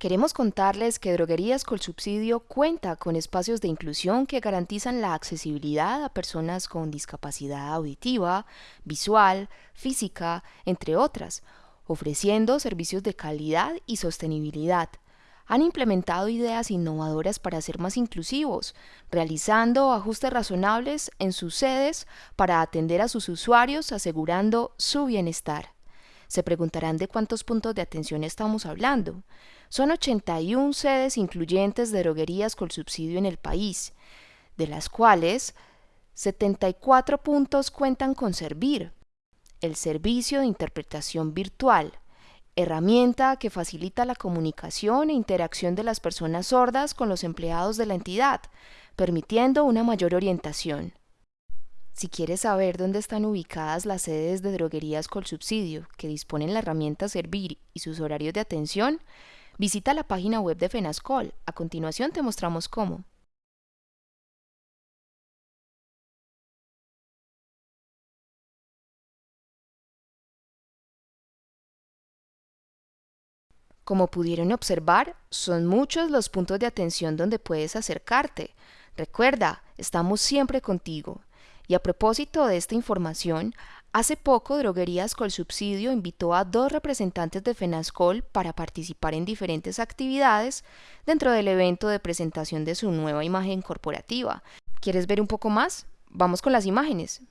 Queremos contarles que Droguerías Subsidio cuenta con espacios de inclusión que garantizan la accesibilidad a personas con discapacidad auditiva, visual, física, entre otras, ofreciendo servicios de calidad y sostenibilidad. Han implementado ideas innovadoras para ser más inclusivos, realizando ajustes razonables en sus sedes para atender a sus usuarios asegurando su bienestar. Se preguntarán de cuántos puntos de atención estamos hablando. Son 81 sedes incluyentes de droguerías con subsidio en el país, de las cuales 74 puntos cuentan con Servir, el servicio de interpretación virtual, herramienta que facilita la comunicación e interacción de las personas sordas con los empleados de la entidad, permitiendo una mayor orientación. Si quieres saber dónde están ubicadas las sedes de droguerías con subsidio que disponen la herramienta Servir y sus horarios de atención, visita la página web de FENASCOL. A continuación te mostramos cómo. Como pudieron observar, son muchos los puntos de atención donde puedes acercarte. Recuerda, estamos siempre contigo. Y a propósito de esta información, hace poco Droguerías Col Subsidio invitó a dos representantes de FENASCOL para participar en diferentes actividades dentro del evento de presentación de su nueva imagen corporativa. ¿Quieres ver un poco más? Vamos con las imágenes.